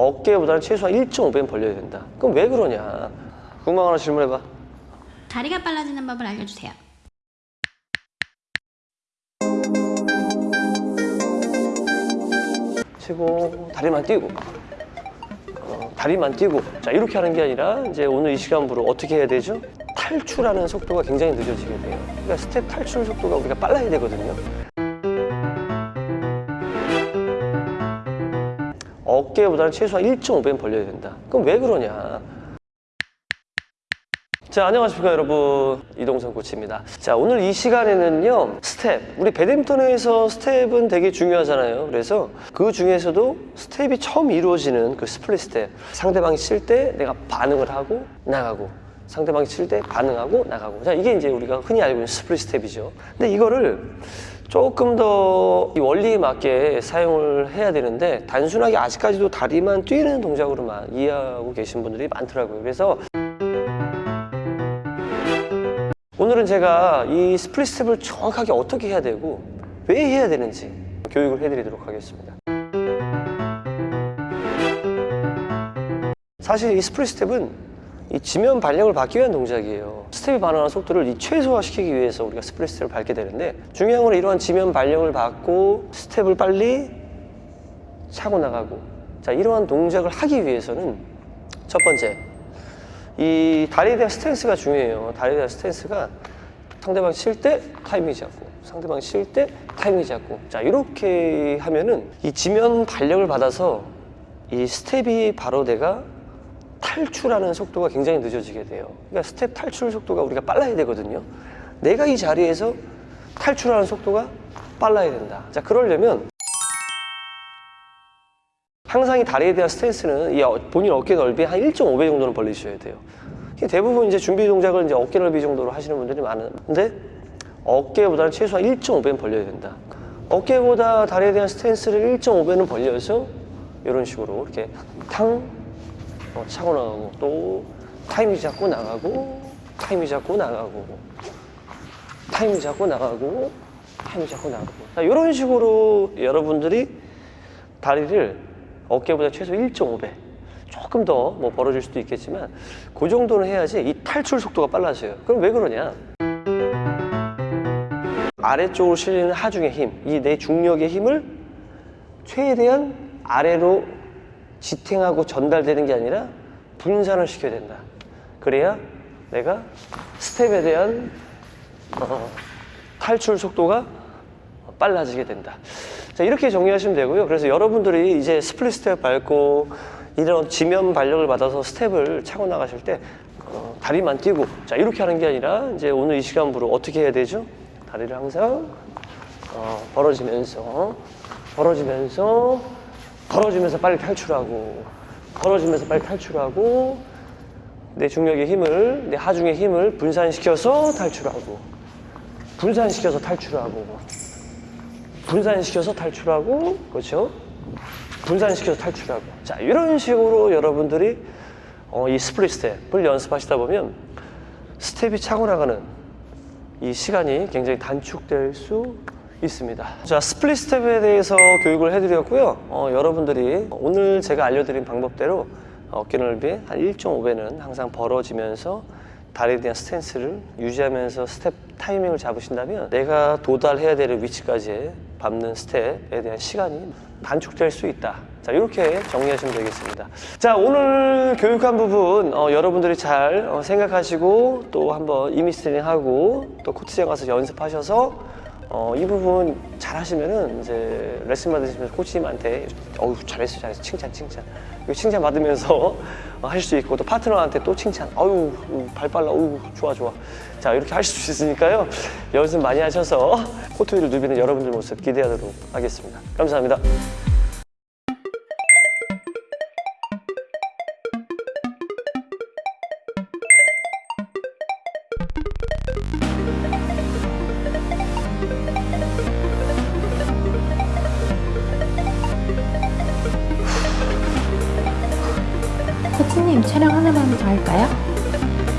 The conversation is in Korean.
어깨보다는 최소한 1.5배는 벌려야 된다. 그럼 왜 그러냐? 궁금한 거 하나 질문해봐. 다리가 빨라지는 법을 알려주세요. 치고 다리만 띄고 어, 다리만 띄고 자 이렇게 하는 게 아니라 이제 오늘 이 시간부로 어떻게 해야 되죠? 탈출하는 속도가 굉장히 늦어지게 돼요. 그러니까 스텝 탈출 속도가 우리가 빨라야 되거든요. 어깨보다는 최소한 1.5배는 벌려야 된다. 그럼 왜 그러냐? 자, 안녕하십니까, 여러분. 이동선 코치입니다. 자, 오늘 이 시간에는요, 스텝. 우리 배드민턴에서 스텝은 되게 중요하잖아요. 그래서 그 중에서도 스텝이 처음 이루어지는 그 split 스텝. 상대방이 칠 때 내가 반응을 하고 나가고, 상대방이 칠 때 반응하고 나가고. 자, 이게 이제 우리가 흔히 알고 있는 split 스텝이죠. 근데 이거를 조금 더이 원리에 맞게 사용을 해야 되는데 단순하게 아직까지도 다리만 뛰는 동작으로만 이해하고 계신 분들이 많더라고요. 그래서 오늘은 제가 이 split 스텝을 정확하게 어떻게 해야 되고 왜 해야 되는지 교육을 해드리도록 하겠습니다. 사실 이 split 스텝은 이 지면 반력을 받기 위한 동작이에요. 스텝이 반응하는 속도를 이 최소화시키기 위해서 우리가 스텝을 밟게 되는데 중요한 건 이러한 지면 반력을 받고 스텝을 빨리 차고 나가고 자 이러한 동작을 하기 위해서는 첫 번째 이 다리에 대한 스탠스가 중요해요. 다리에 대한 스탠스가 상대방 칠 때 타이밍 잡고 상대방 칠 때 타이밍 잡고 자 이렇게 하면은 이 지면 반력을 받아서 이 스텝이 바로 내가 탈출하는 속도가 굉장히 늦어지게 돼요. 그러니까 스텝 탈출 속도가 우리가 빨라야 되거든요. 내가 이 자리에서 탈출하는 속도가 빨라야 된다. 자 그러려면 항상 이 다리에 대한 스탠스는 이 어- 본인 어깨 넓이 한 1.5배 정도는 벌리셔야 돼요. 대부분 이제 준비 동작을 이제 어깨 넓이 정도로 하시는 분들이 많은데 어깨보다는 최소한 1.5배는 벌려야 된다. 어깨보다 다리에 대한 스탠스를 1.5배는 벌려서 이런 식으로 이렇게 탕 어, 차고 나가고 또 타이밍 잡고 나가고 타이밍 잡고 나가고 타이밍 잡고 나가고 타이밍 잡고 나가고. 자, 이런 식으로 여러분들이 다리를 어깨보다 최소 1.5배 조금 더 뭐 벌어질 수도 있겠지만 그 정도는 해야지 이 탈출 속도가 빨라져요. 그럼 왜 그러냐? 아래쪽으로 실리는 하중의 힘, 이 내 중력의 힘을 최대한 아래로 지탱하고 전달되는 게 아니라 분산을 시켜야 된다. 그래야 내가 스텝에 대한 어, 탈출 속도가 빨라지게 된다. 자, 이렇게 정리하시면 되고요. 그래서 여러분들이 이제 split 스텝 밟고 이런 지면 반력을 받아서 스텝을 차고 나가실 때 어, 다리만 뛰고 자, 이렇게 하는 게 아니라 이제 오늘 이 시간부로 어떻게 해야 되죠? 다리를 항상 어, 벌어지면서 벌어지면서 벌어지면서 빨리 탈출하고 벌어지면서 빨리 탈출하고 내 중력의 힘을 내 하중의 힘을 분산시켜서 탈출하고 분산시켜서 탈출하고 분산시켜서 탈출하고 그렇죠? 분산시켜서 탈출하고 자 이런 식으로 여러분들이 어, 이 split 스텝을 연습하시다 보면 스텝이 차고 나가는 이 시간이 굉장히 단축될 수 있습니다. 자, split 스텝에 대해서 교육을 해드렸고요. 어, 여러분들이 오늘 제가 알려드린 방법대로 어깨 넓이 한 1.5배는 항상 벌어지면서 다리에 대한 스탠스를 유지하면서 스텝 타이밍을 잡으신다면 내가 도달해야 될 위치까지 밟는 스텝에 대한 시간이 단축될 수 있다. 자, 이렇게 정리하시면 되겠습니다. 자, 오늘 교육한 부분 어, 여러분들이 잘 어, 생각하시고 또 한번 이미지 트레이닝 하고 또 코트장 가서 연습하셔서 어, 이 부분 잘 하시면은 이제 레슨 받으시면서 코치님한테 어우 잘했어 잘했어. 칭찬 칭찬. 이거 칭찬 받으면서 어, 하실 수 있고 또 파트너한테 또 칭찬. 어유 발 빨라. 어유 좋아 좋아. 자 이렇게 하실 수 있으니까요. 연습 많이 하셔서 코트 위를 누비는 여러분들 모습 기대하도록 하겠습니다. 감사합니다. 하나만 더 할까요?